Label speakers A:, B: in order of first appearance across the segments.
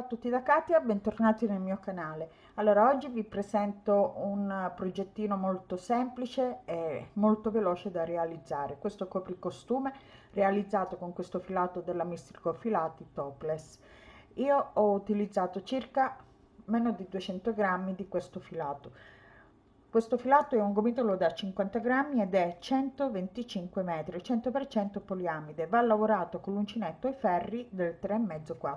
A: a tutti da Katia, bentornati nel mio canale. Allora, oggi vi presento un progettino molto semplice e molto veloce da realizzare. Questo copricostume realizzato con questo filato della Mistrico Filati Topless. Io ho utilizzato circa meno di 200 grammi di questo filato. Questo filato è un gomitolo da 50 grammi ed è 125 metri, 100% poliamide, va lavorato con l'uncinetto ai ferri del 3,5-4.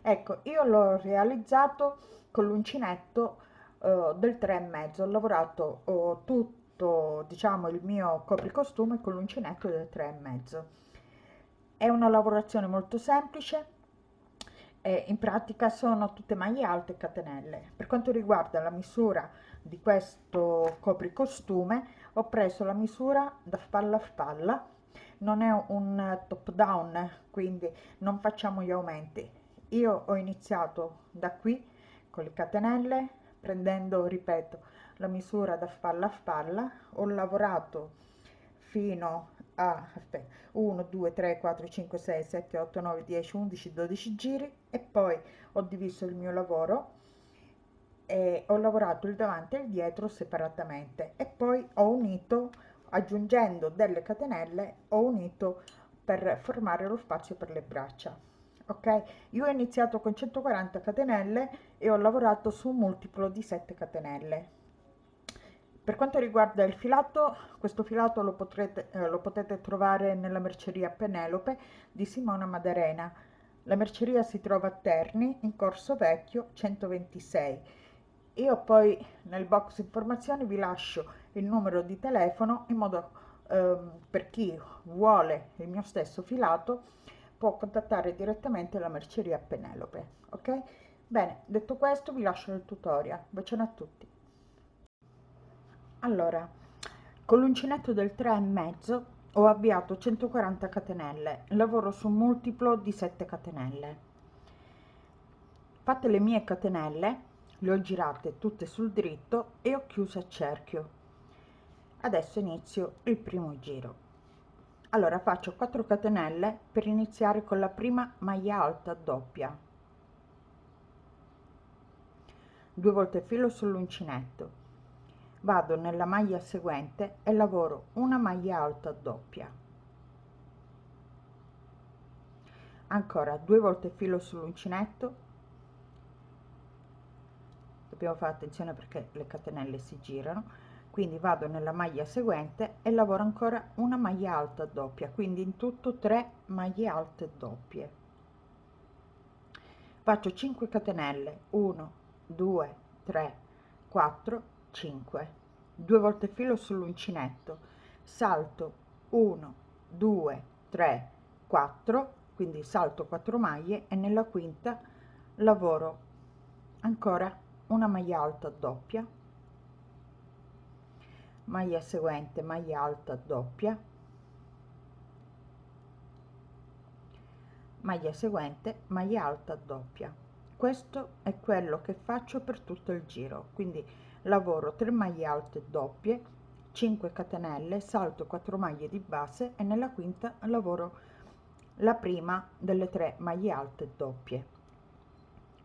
A: Ecco, io l'ho realizzato con l'uncinetto uh, del 3,5, ho lavorato uh, tutto, diciamo, il mio copricostume con l'uncinetto del 3,5. È una lavorazione molto semplice, e in pratica sono tutte maglie alte catenelle. Per quanto riguarda la misura di questo copricostume ho preso la misura da spalla a spalla. Non è un top down quindi non facciamo gli aumenti. Io ho iniziato da qui con le catenelle prendendo ripeto la misura da spalla a spalla. Ho lavorato fino a 1 2 3 4 5 6 7 8 9 10 11 12 giri e poi ho diviso il mio lavoro e ho lavorato il davanti e il dietro separatamente e poi ho unito aggiungendo delle catenelle ho unito per formare lo spazio per le braccia ok? Io ho iniziato con 140 catenelle e ho lavorato su un multiplo di 7 catenelle per quanto riguarda il filato questo filato lo, potrete, eh, lo potete trovare nella merceria Penelope di Simona Madarena la merceria si trova a Terni in Corso Vecchio 126 io poi nel box informazioni vi lascio il numero di telefono in modo eh, per chi vuole il mio stesso filato può contattare direttamente la merceria Penelope ok? Bene detto questo vi lascio il tutorial. Bacione a tutti allora con l'uncinetto del 3 e mezzo ho avviato 140 catenelle lavoro su un multiplo di 7 catenelle. Fatte le mie catenelle le ho girate tutte sul dritto e ho chiuso a cerchio. Adesso inizio il primo giro. Allora faccio 4 catenelle per iniziare con la prima maglia alta doppia. Due volte filo sull'uncinetto vado nella maglia seguente e lavoro una maglia alta doppia. Ancora due volte filo sull'uncinetto. Dobbiamo fare attenzione perché le catenelle si girano. Quindi vado nella maglia seguente e lavoro ancora una maglia alta doppia quindi in tutto 3 maglie alte doppie. Faccio 5 catenelle 1 2 3 4 5 due volte filo sull'uncinetto. Salto 1 2 3 4 quindi salto 4 maglie e nella quinta lavoro ancora una maglia alta doppia. Maglia seguente maglia alta doppia. Maglia seguente maglia alta doppia. Questo è quello che faccio per tutto il giro quindi lavoro 3 maglie alte doppie 5 catenelle salto 4 maglie di base e nella quinta lavoro la prima delle tre maglie alte doppie.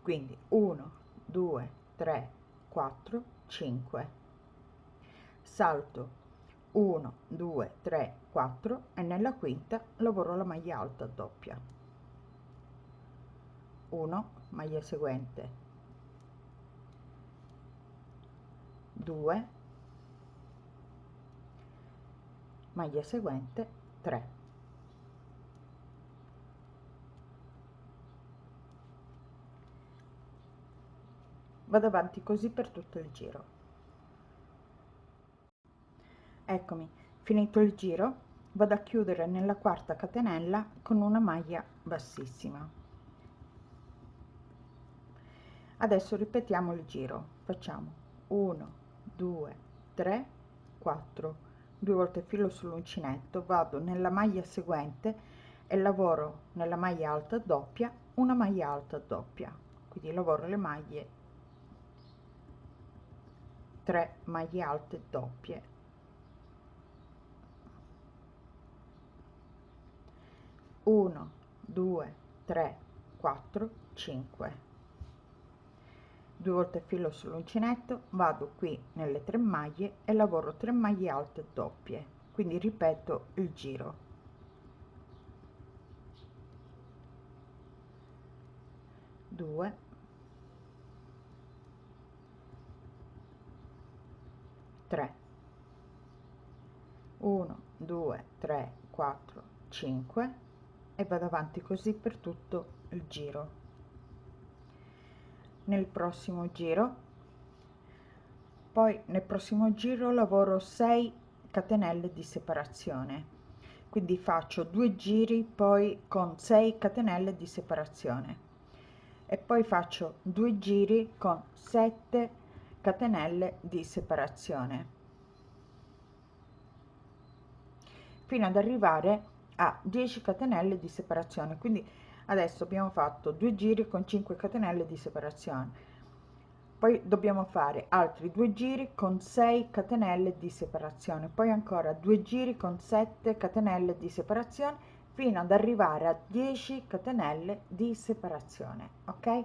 A: Quindi 1 2 3 4 5 salto 1 2 3 4 e nella quinta lavoro la maglia alta doppia. 1 maglia seguente 2 maglia seguente 3 vado avanti così per tutto il giro. Eccomi finito il giro vado a chiudere nella quarta catenella con una maglia bassissima. Adesso ripetiamo il giro facciamo 1 2 3 4 due volte filo sull'uncinetto vado nella maglia seguente e lavoro nella maglia alta doppia una maglia alta doppia. Quindi lavoro le maglie 3 maglie alte doppie. Uno due tre quattro cinque due volte filo sull'uncinetto vado qui nelle tre maglie e lavoro 3 maglie alte doppie quindi ripeto il giro. 2 3 1 2 3 4 5 e vado avanti così per tutto il giro nel prossimo giro. Poi nel prossimo giro lavoro 6 catenelle di separazione. Quindi faccio due giri poi con 6 catenelle di separazione. E poi faccio due giri con 7 catenelle di separazione. Fino ad arrivare a 10 catenelle di separazione. Quindi adesso abbiamo fatto due giri con 5 catenelle di separazione. Poi dobbiamo fare altri due giri con 6 catenelle di separazione. Poi ancora due giri con 7 catenelle di separazione fino ad arrivare a 10 catenelle di separazione ok?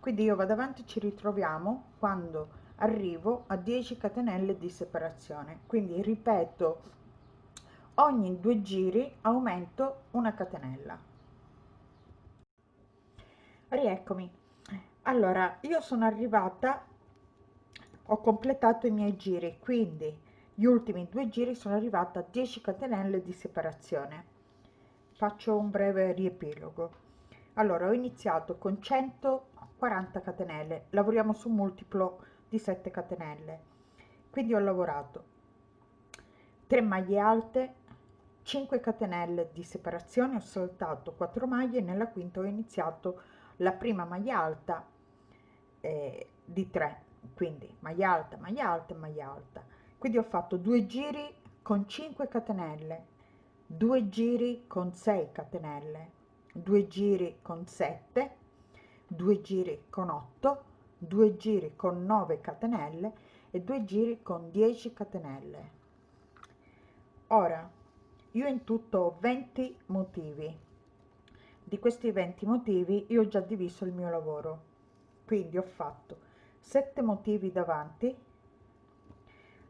A: Quindi io vado avanti ci ritroviamo quando arrivo a 10 catenelle di separazione. Quindi ripeto ogni due giri aumento una catenella rieccomi. Allora io sono arrivata ho completato i miei giri quindi gli ultimi due giri sono arrivata a 10 catenelle di separazione. Faccio un breve riepilogo. Allora ho iniziato con 140 catenelle lavoriamo su multiplo di 7 catenelle. Quindi ho lavorato 3 maglie alte 5 catenelle di separazione ho saltato 4 maglie nella quinta ho iniziato la prima maglia alta eh, di 3 quindi maglia alta maglia alta maglia alta. Quindi ho fatto due giri con 5 catenelle due giri con 6 catenelle due giri con 7 due giri con 8 due giri con 9 catenelle e due giri con 10 catenelle. Ora io in tutto ho 20 motivi di questi 20 motivi io ho già diviso il mio lavoro. Quindi ho fatto 7 motivi davanti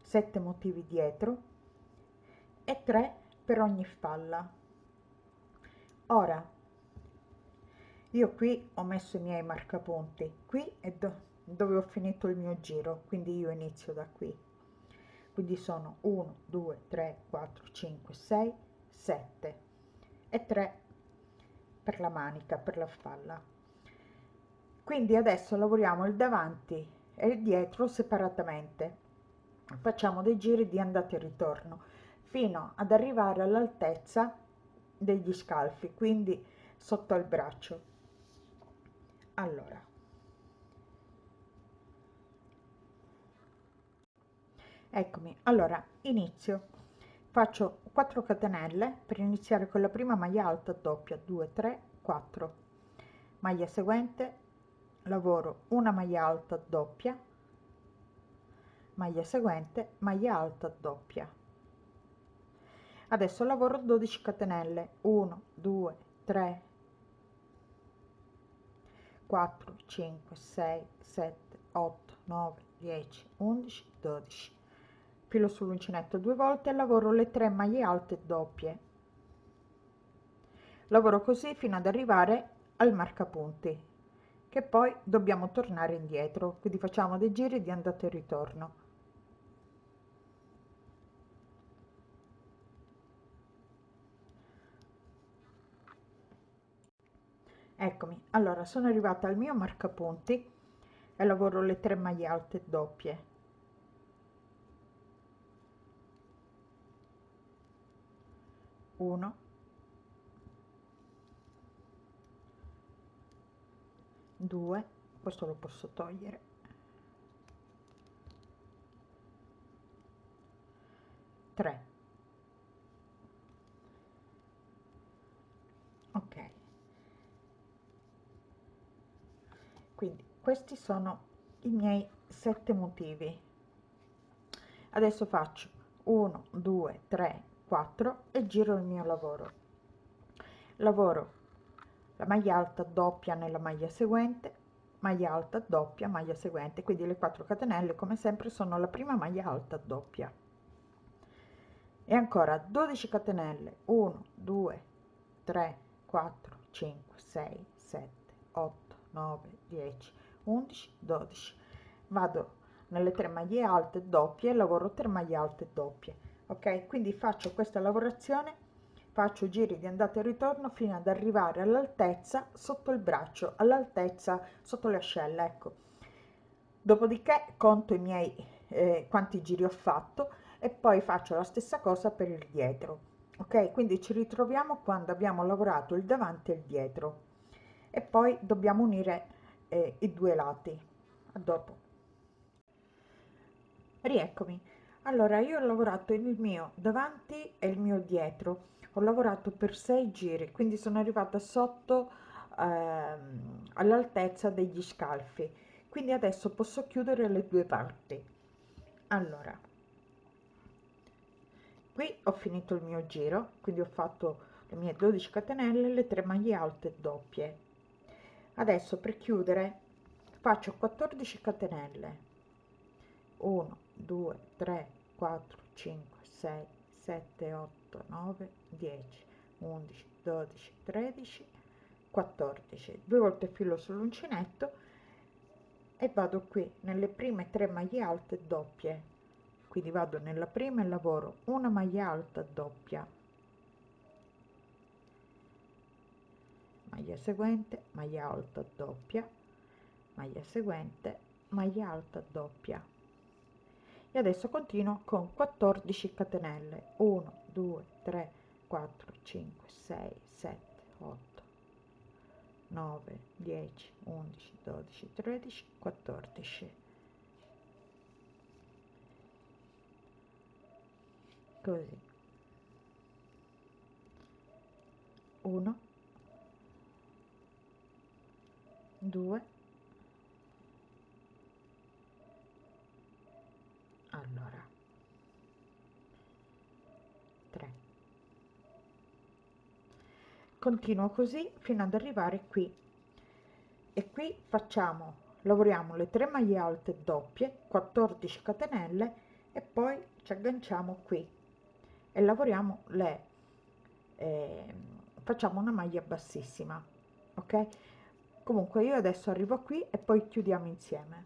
A: 7 motivi dietro e 3 per ogni spalla. Ora io qui ho messo i miei marcapunti. Qui è do dove ho finito il mio giro quindi io inizio da qui. Quindi sono 1 2 3 4 5 6 7 e 3 per la manica per la spalla. Quindi adesso lavoriamo il davanti e il dietro separatamente. Facciamo dei giri di andata e ritorno fino ad arrivare all'altezza degli scalfi quindi sotto al braccio. Allora. Eccomi. Allora inizio faccio 4 catenelle per iniziare con la prima maglia alta doppia 2 3 4 maglia seguente lavoro una maglia alta doppia. Maglia seguente maglia alta doppia. Adesso lavoro 12 catenelle 1 2 3 4 5 6 7 8 9 10 11 12 filo sull'uncinetto due volte e lavoro le tre maglie alte doppie. Lavoro così fino ad arrivare al marcapunti che poi dobbiamo tornare indietro quindi facciamo dei giri di andata e ritorno. Eccomi allora sono arrivata al mio marcapunti e lavoro le tre maglie alte doppie 1 2 questo lo posso togliere. Tre. Ok. Quindi questi sono i miei sette motivi. Adesso faccio 1 2 3 4 e giro il mio lavoro. Lavoro. La maglia alta doppia nella maglia seguente maglia alta doppia maglia seguente. Quindi le 4 catenelle come sempre sono la prima maglia alta doppia. E ancora 12 catenelle. 1 2 3 4 5 6 7 8 9 10 11 12 vado nelle tre maglie alte doppie lavoro 3 maglie alte doppie ok quindi faccio questa lavorazione faccio giri di andata e ritorno fino ad arrivare all'altezza sotto il braccio all'altezza sotto le ascelle ecco. Dopodiché conto i miei eh, quanti giri ho fatto e poi faccio la stessa cosa per il dietro. Ok quindi ci ritroviamo quando abbiamo lavorato il davanti e il dietro. E poi dobbiamo unire eh, i due lati. A dopo. Rieccomi allora io ho lavorato il mio davanti e il mio dietro. Ho lavorato per sei giri quindi sono arrivata sotto ehm, all'altezza degli scalfi. Quindi adesso posso chiudere le due parti. Allora qui ho finito il mio giro quindi ho fatto le mie 12 catenelle le 3 maglie alte doppie. Adesso per chiudere faccio 14 catenelle. 1 2 3 4 5 6 7 8 8 9 10 11 12 13 14 due volte filo sull'uncinetto e vado qui nelle prime tre maglie alte doppie. Quindi vado nella prima e lavoro una maglia alta doppia. Maglia seguente maglia alta doppia. Maglia seguente maglia alta doppia e adesso continuo con 14 catenelle. 1 2 3 4 5 6 7 8 9 10 11 12 13 14 così. 1 2 allora 3 continuo così fino ad arrivare qui. E qui facciamo lavoriamo le 3 maglie alte doppie 14 catenelle e poi ci agganciamo qui. E lavoriamo le eh, facciamo una maglia bassissima ok? Comunque io adesso arrivo qui e poi chiudiamo insieme.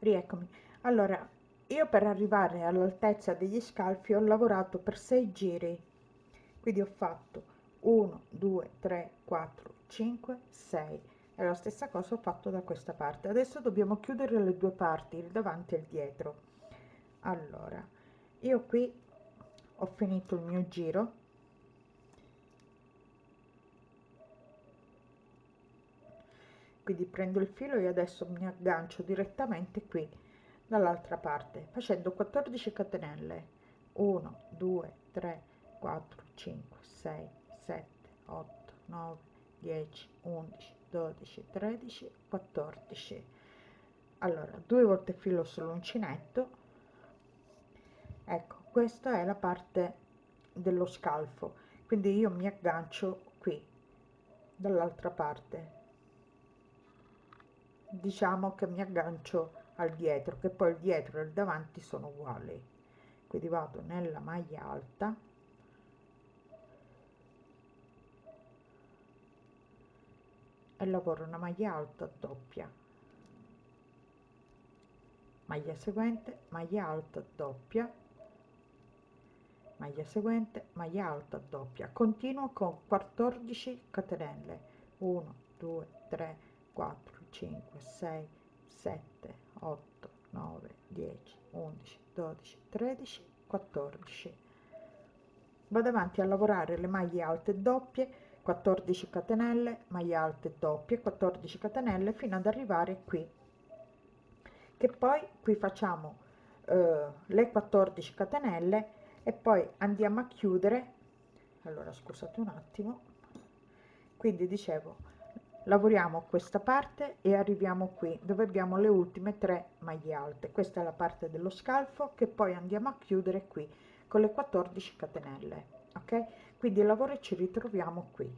A: Rieccomi. Allora io per arrivare all'altezza degli scalfi ho lavorato per 6 giri quindi ho fatto 1 2 3 4 5 6 e la stessa cosa ho fatto da questa parte. Adesso dobbiamo chiudere le due parti il davanti e il dietro. Allora io qui ho finito il mio giro. Quindi prendo il filo e adesso mi aggancio direttamente qui dall'altra parte facendo 14 catenelle. 1 2 3 4 5 6 7 8 9 10 11 12 13 14 allora due volte filo sull'uncinetto. Ecco questa è la parte dello scalfo. Quindi io mi aggancio qui dall'altra parte. Diciamo che mi aggancio al dietro che poi il dietro e il davanti sono uguali. Quindi vado nella maglia alta e lavoro una maglia alta doppia. Maglia seguente maglia alta doppia. Maglia seguente maglia alta doppia. Continuo con 14 catenelle. 1 2 3 4 5 6 7 8 9 10 11 12 13 14 vado avanti a lavorare le maglie alte doppie 14 catenelle maglie alte doppie 14 catenelle fino ad arrivare qui. Che poi qui facciamo eh, le 14 catenelle e poi andiamo a chiudere. Allora scusate un attimo. Quindi dicevo lavoriamo questa parte e arriviamo qui dove abbiamo le ultime tre maglie alte. Questa è la parte dello scalfo che poi andiamo a chiudere qui con le 14 catenelle ok quindi il lavoro ci ritroviamo qui.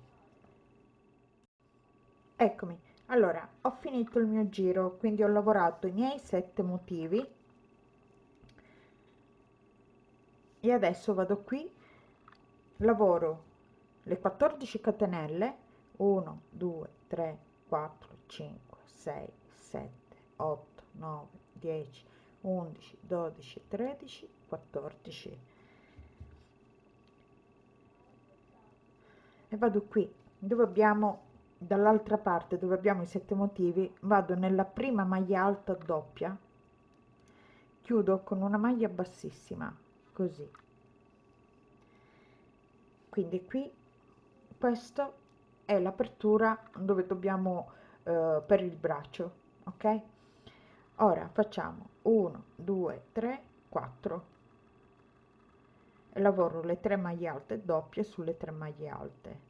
A: Eccomi. Allora ho finito il mio giro quindi ho lavorato i miei sette motivi. E adesso vado qui. Lavoro le 14 catenelle. 1 2 3 4 5 6 7 8 9 10 11 12 13 14 e vado qui dove abbiamo dall'altra parte dove abbiamo i sette motivi vado nella prima maglia alta doppia chiudo con una maglia bassissima così. Quindi qui questo è l'apertura dove dobbiamo eh, per il braccio ok? Ora facciamo 1 2 3 4 e lavoro le 3 maglie alte doppie sulle 3 maglie alte.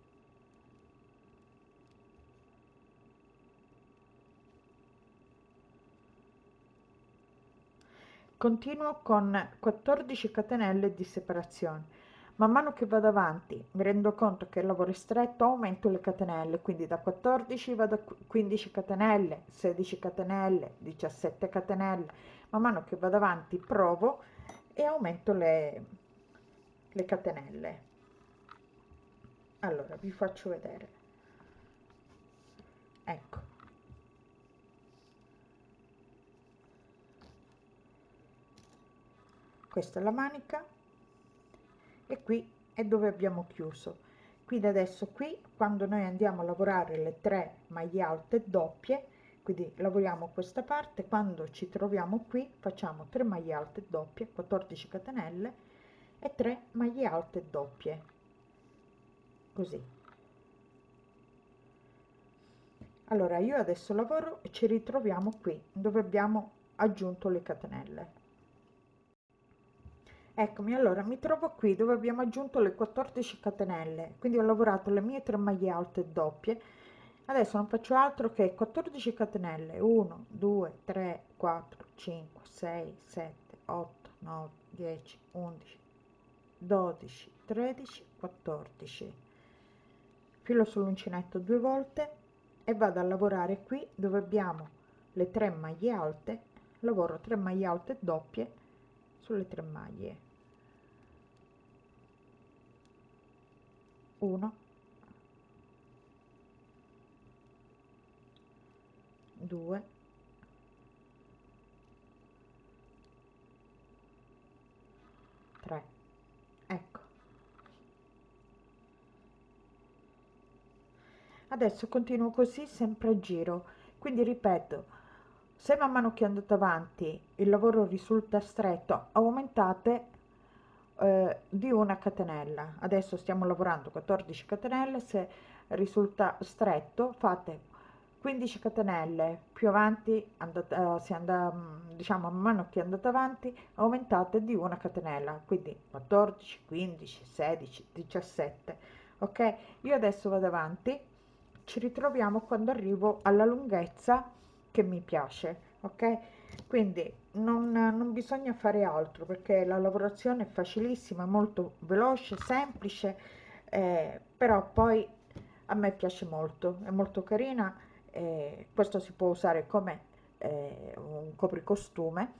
A: Continuo con 14 catenelle di separazione. Man mano che vado avanti mi rendo conto che il lavoro è stretto aumento le catenelle quindi da 14 vado a 15 catenelle 16 catenelle 17 catenelle. Man mano che vado avanti provo e aumento le, le catenelle. Allora vi faccio vedere. Ecco. Questa è la manica. E qui è dove abbiamo chiuso. Quindi adesso qui quando noi andiamo a lavorare le tre maglie alte doppie quindi lavoriamo questa parte quando ci troviamo qui facciamo 3 maglie alte doppie 14 catenelle e 3 maglie alte doppie. Così. Allora io adesso lavoro e ci ritroviamo qui dove abbiamo aggiunto le catenelle. Eccomi allora mi trovo qui dove abbiamo aggiunto le 14 catenelle. Quindi ho lavorato le mie 3 maglie alte doppie. Adesso non faccio altro che 14 catenelle. 1 2 3 4 5 6 7 8 9 10 11 12 13 14 filo sull'uncinetto due volte e vado a lavorare qui dove abbiamo le 3 maglie alte. Lavoro 3 maglie alte doppie sulle 3 maglie. 1 2 3 ecco adesso continuo così sempre a giro. Quindi ripeto se man mano che andate avanti il lavoro risulta stretto aumentate eh, di una catenella. Adesso stiamo lavorando 14 catenelle se risulta stretto fate 15 catenelle. Più avanti andate, uh, si anda, mm, diciamo man mano che andate avanti aumentate di una catenella. Quindi 14 15 16 17 ok? Io adesso vado avanti ci ritroviamo quando arrivo alla lunghezza che mi piace ok? Quindi non, non bisogna fare altro perché la lavorazione è facilissima molto veloce semplice eh, però poi a me piace molto è molto carina eh, questo si può usare come eh, un copricostume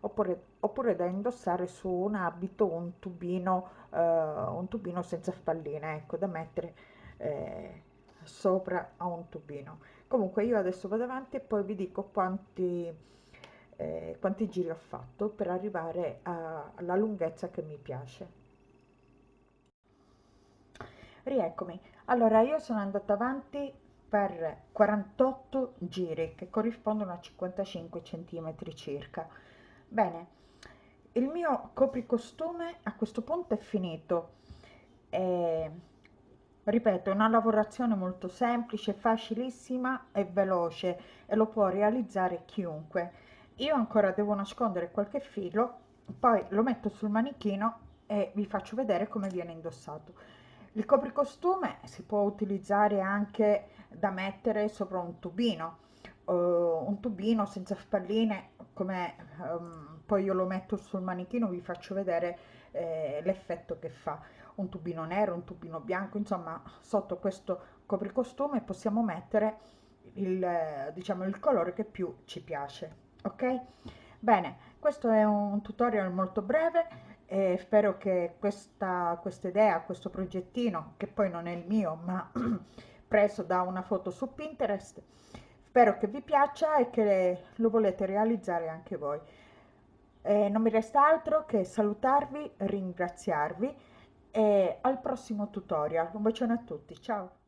A: oppure, oppure da indossare su un abito un tubino eh, un tubino senza spalline ecco da mettere eh, sopra a un tubino. Comunque io adesso vado avanti e poi vi dico quanti eh, quanti giri ho fatto per arrivare a, alla lunghezza che mi piace. Rieccomi. Allora io sono andata avanti per 48 giri che corrispondono a 55 centimetri circa. Bene il mio copricostume a questo punto è finito. Eh, ripeto è una lavorazione molto semplice facilissima e veloce e lo può realizzare chiunque. Io ancora devo nascondere qualche filo poi lo metto sul manichino e vi faccio vedere come viene indossato. Il copricostume si può utilizzare anche da mettere sopra un tubino uh, un tubino senza spalline come um, poi io lo metto sul manichino vi faccio vedere eh, l'effetto che fa un tubino nero un tubino bianco insomma sotto questo copricostume possiamo mettere il, diciamo, il colore che più ci piace, ok? Bene, questo è un tutorial molto breve e spero che questa, questa idea, questo progettino, che poi non è il mio, ma preso da una foto su Pinterest, spero che vi piaccia e che lo volete realizzare anche voi. E non mi resta altro che salutarvi, ringraziarvi e al prossimo tutorial. Un bacione a tutti, ciao!